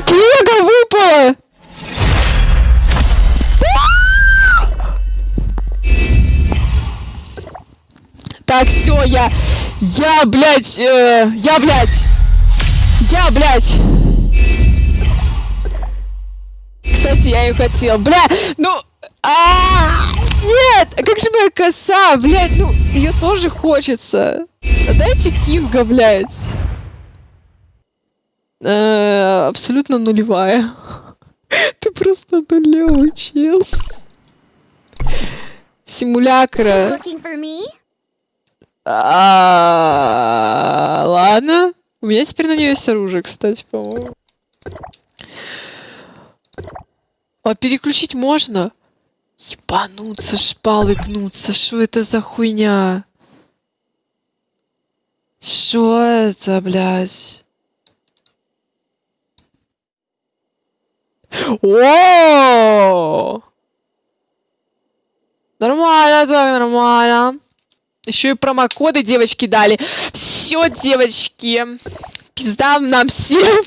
Блядь, лего выпало! Так, все, я... Я, блядь, э, я, блядь! Я, блядь! Кстати, я ее хотел. Бля, ну... А, нет! А как же моя коса? Блядь, ну, ее тоже хочется. А Дайте Кинга, блядь. Э, абсолютно нулевая. Ты просто нулевый чел. Симулякра. А, Ладно. У меня теперь на нее есть оружие, кстати, по-моему. А переключить можно? Ебануться, шпалы гнуться. Что это за хуйня? Что это, блядь? О! Нормально так, нормально. Еще и промокоды девочки дали. Все, девочки. Пизда нам всем.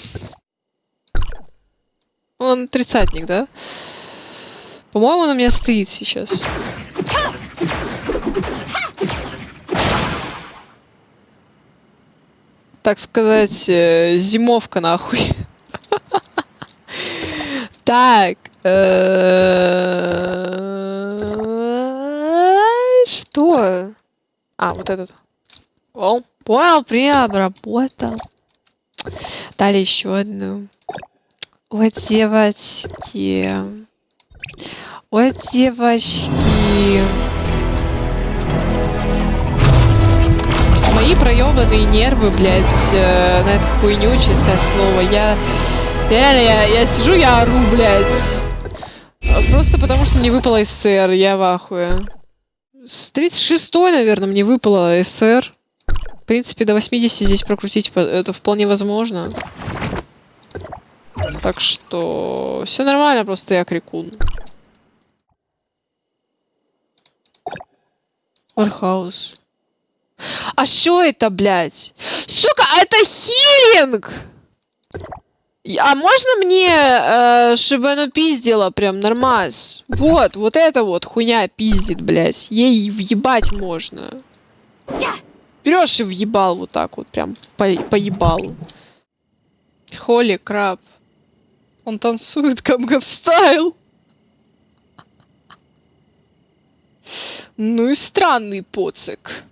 Он тридцатник, да? По-моему, он у меня стоит сейчас. Так сказать, э, зимовка нахуй. Так. э, Что? А, вот этот. О, понял, преобработал. Дали еще одну. Вот девочки. Вот девочки. Мои проебанные нервы, блядь, э, на эту хуйню, честное слово. Я реально, я, я сижу, я ору, блядь. Просто потому, что мне выпало СССР, я в ахуе. С 36 наверное, мне выпало СССР. В принципе, до 80 здесь прокрутить это вполне возможно. Так что все нормально, просто я крикун. Вархаус. А что это, блядь? Сука, это healing! А можно мне, э, чтобы оно пиздило прям нормас? Вот, вот это вот хуйня пиздит, блядь. Ей въебать можно. Берешь и въебал вот так вот, прям по, поебалу. Holy crab. Он танцует Gangnam style. Ну и странный поцик.